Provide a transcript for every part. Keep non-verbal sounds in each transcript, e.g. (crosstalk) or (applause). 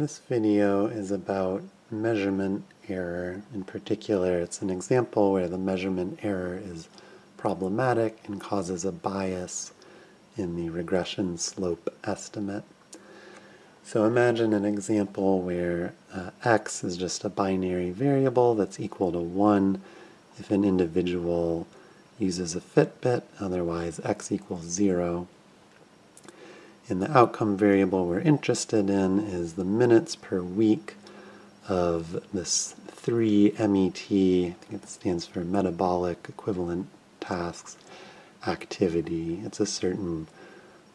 This video is about measurement error. In particular, it's an example where the measurement error is problematic and causes a bias in the regression slope estimate. So imagine an example where uh, x is just a binary variable that's equal to 1 if an individual uses a Fitbit, otherwise x equals 0. And the outcome variable we're interested in is the minutes per week of this 3 MET, I think it stands for metabolic equivalent tasks, activity. It's a certain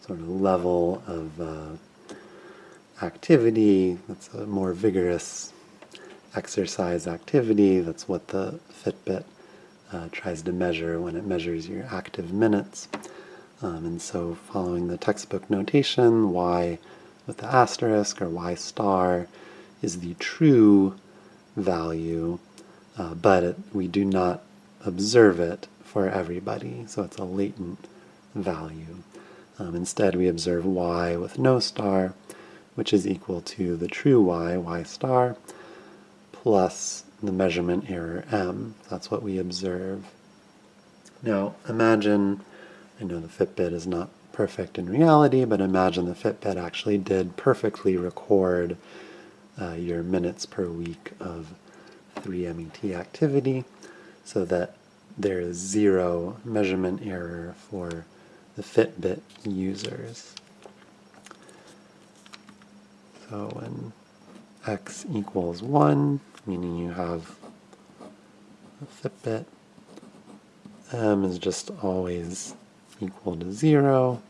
sort of level of uh, activity that's a more vigorous exercise activity. That's what the Fitbit uh, tries to measure when it measures your active minutes. Um, and so following the textbook notation, y with the asterisk or y star is the true value, uh, but it, we do not observe it for everybody, so it's a latent value. Um, instead, we observe y with no star, which is equal to the true y, y star, plus the measurement error m. That's what we observe. Now, imagine I know the Fitbit is not perfect in reality, but imagine the Fitbit actually did perfectly record uh, your minutes per week of 3MET activity so that there is zero measurement error for the Fitbit users. So when x equals 1, meaning you have a Fitbit, m is just always equal to 0.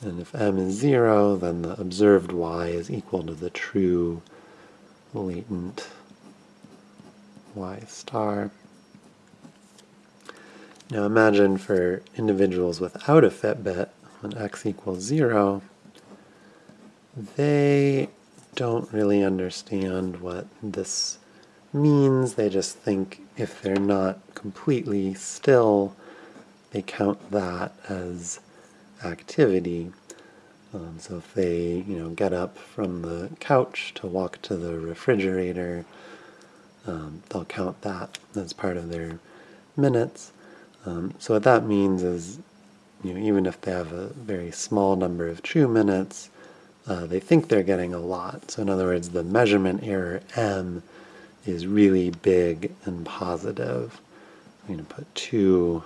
And if m is 0, then the observed y is equal to the true latent y star. Now imagine for individuals without a Fitbit, when x equals 0, they don't really understand what this means. They just think if they're not completely still, they count that as activity. Um, so if they, you know, get up from the couch to walk to the refrigerator, um, they'll count that as part of their minutes. Um, so what that means is, you know, even if they have a very small number of true minutes, uh, they think they're getting a lot. So in other words, the measurement error m is really big and positive. I'm going to put 2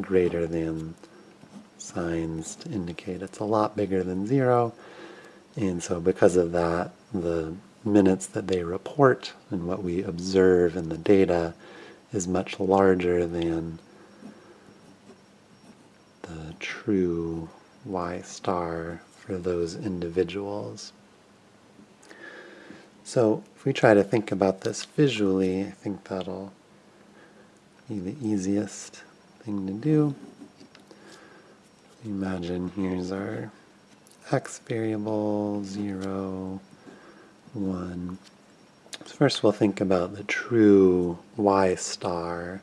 greater than signs to indicate it's a lot bigger than zero. And so because of that, the minutes that they report and what we observe in the data is much larger than the true y star for those individuals. So if we try to think about this visually, I think that'll be the easiest thing to do. Imagine here's our x variable, 0, 1. First we'll think about the true y star,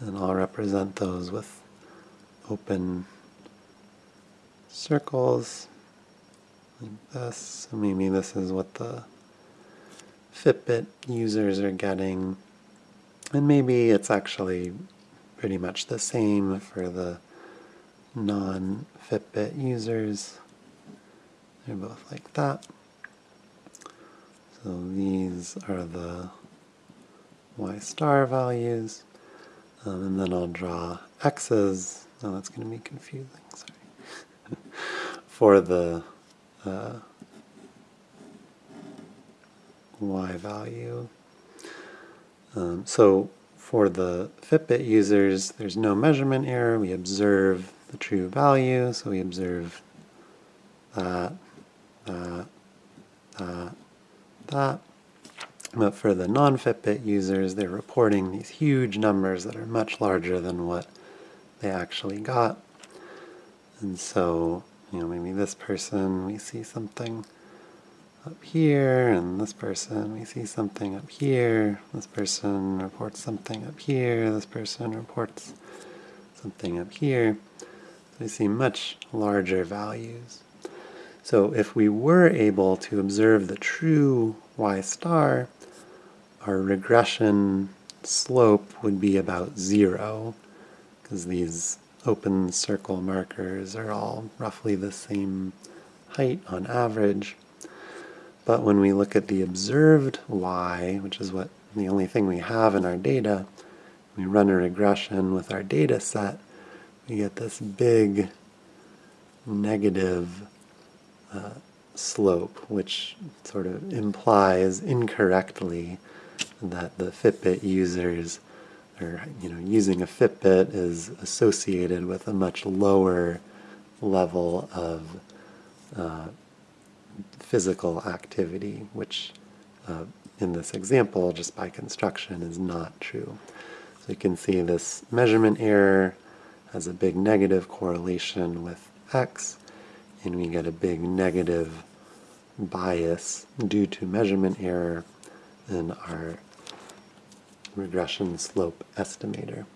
and I'll represent those with open circles like this. So maybe this is what the Fitbit users are getting. And maybe it's actually pretty much the same for the non-Fitbit users. They're both like that. So these are the y star values. Um, and then I'll draw x's. Oh, that's going to be confusing, sorry. (laughs) for the uh, y value. Um, so for the Fitbit users, there's no measurement error. We observe the true value, so we observe that, that, that, that. But for the non-Fitbit users, they're reporting these huge numbers that are much larger than what they actually got. And so, you know, maybe this person, we see something up here, and this person, we see something up here. This person reports something up here. This person reports something up here. So we see much larger values. So if we were able to observe the true y star, our regression slope would be about zero, because these open circle markers are all roughly the same height on average. But when we look at the observed y, which is what the only thing we have in our data, we run a regression with our data set, we get this big negative uh, slope, which sort of implies incorrectly that the Fitbit users or you know using a Fitbit is associated with a much lower level of uh, physical activity, which uh, in this example, just by construction, is not true. So you can see this measurement error has a big negative correlation with x, and we get a big negative bias due to measurement error in our regression slope estimator.